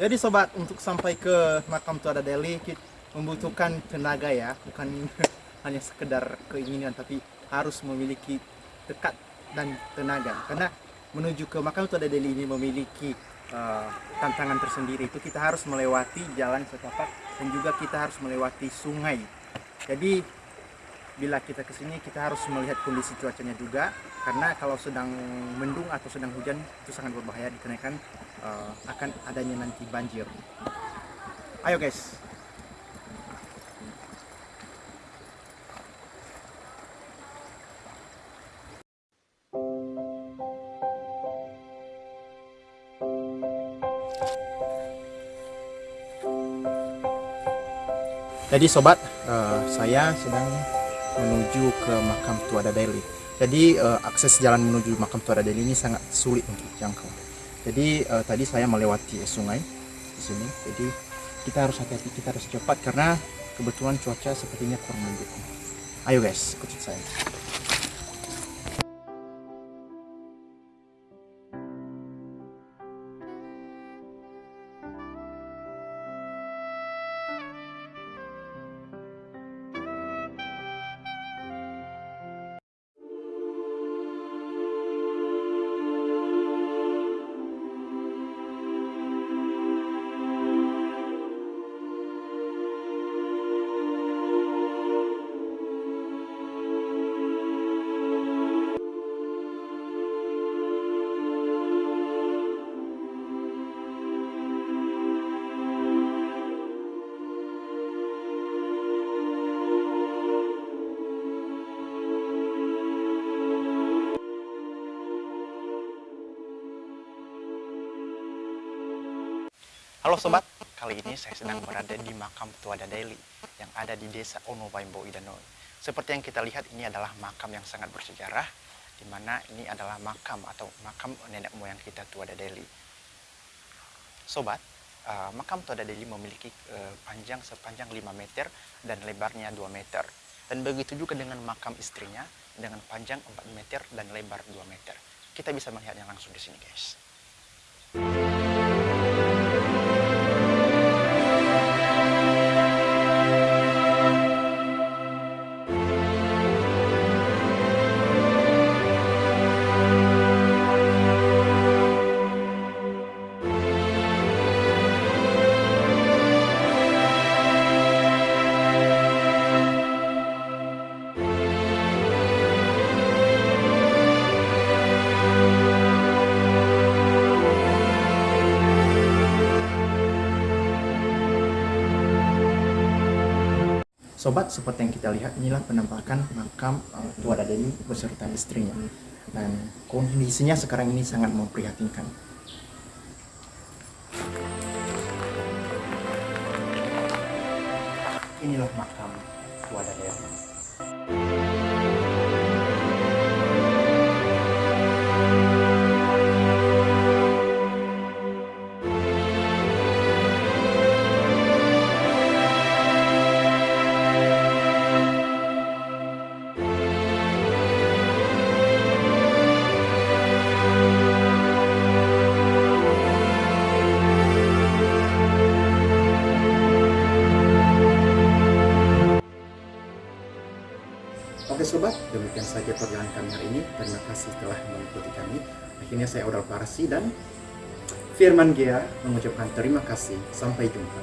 Jadi sobat, untuk sampai ke makam Tuada Deli kita membutuhkan tenaga ya, bukan hanya sekedar keinginan tapi harus memiliki dekat dan tenaga. Karena menuju ke makam Tuada Deli ini memiliki uh, tantangan tersendiri. Itu kita harus melewati jalan setapak dan juga kita harus melewati sungai. Jadi bila kita ke sini kita harus melihat kondisi cuacanya juga karena kalau sedang mendung atau sedang hujan itu sangat berbahaya dikarenakan uh, akan adanya nanti banjir. Ayo guys. Jadi sobat, uh, saya sedang menuju ke makam Tuada Deli. Jadi uh, akses jalan menuju makam Tuada Deli ini sangat sulit untuk dijangkau. Jadi uh, tadi saya melewati sungai di sini. Jadi kita harus hati-hati, kita harus cepat karena kebetulan cuaca sepertinya kurang mendukung. Ayo guys, ikuti saya. Halo sobat, kali ini saya sedang berada di makam Tuada Deli yang ada di desa Onobaimbo Idanoi. Seperti yang kita lihat ini adalah makam yang sangat bersejarah di mana ini adalah makam atau makam nenek moyang kita Tuada Deli. Sobat, uh, makam Tuada Deli memiliki uh, panjang sepanjang 5 meter dan lebarnya 2 meter. Dan begitu juga dengan makam istrinya dengan panjang 4 meter dan lebar 2 meter. Kita bisa melihatnya langsung di sini guys. Sobat, seperti yang kita lihat, inilah penampakan makam uh, Tua Dadeni beserta istrinya. Dan kondisinya sekarang ini sangat memprihatinkan. Inilah makam Tua Dadeni. Sobat, demikian saja perjalanan kami hari ini. Terima kasih telah mengikuti kami. Akhirnya saya Odal Parsi dan Firman Gia mengucapkan terima kasih. Sampai jumpa.